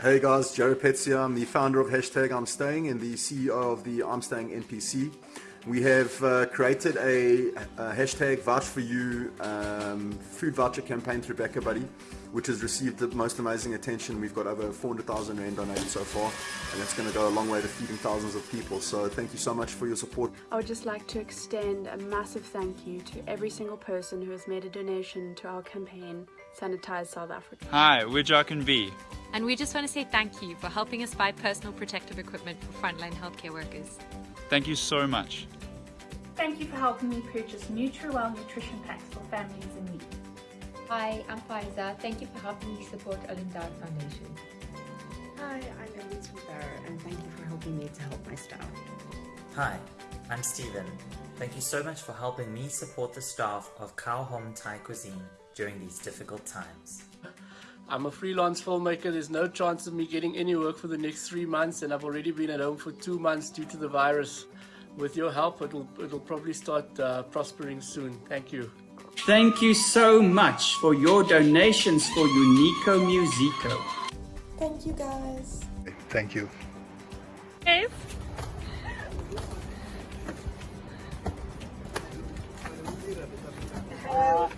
Hey guys, Jarette Petzer. I'm the founder of Hashtag I'm Staying and the CEO of the I'm Staying NPC. We have uh, created a, a, hashtag vouch for you um, food voucher campaign through BackaBuddy, which has received the most amazing attention. We've got over 400,000 Rand donated so far, and it's going to go a long way to feeding thousands of people. So thank you so much for your support. I would just like to extend a massive thank you to every single person who has made a donation to our campaign, Sanitize South Africa. Hi, we're Jock and V. And we just want to say thank you for helping us buy personal protective equipment for frontline healthcare workers. Thank you so much. Thank you for helping me purchase Nutriwell nutrition packs for families in need. Hi, I'm Faiza. Thank you for helping me support Olindad Foundation. Hi, I'm Elise Rivera and thank you for helping me to help my staff. Hi, I'm Stephen. Thank you so much for helping me support the staff of Cow Home Thai Cuisine during these difficult times. I'm a freelance filmmaker, there's no chance of me getting any work for the next three months and I've already been at home for two months due to the virus. With your help, it'll, it'll probably start uh, prospering soon. Thank you. Thank you so much for your donations for Unico Musico. Thank you guys. Thank you. Hey. Hello.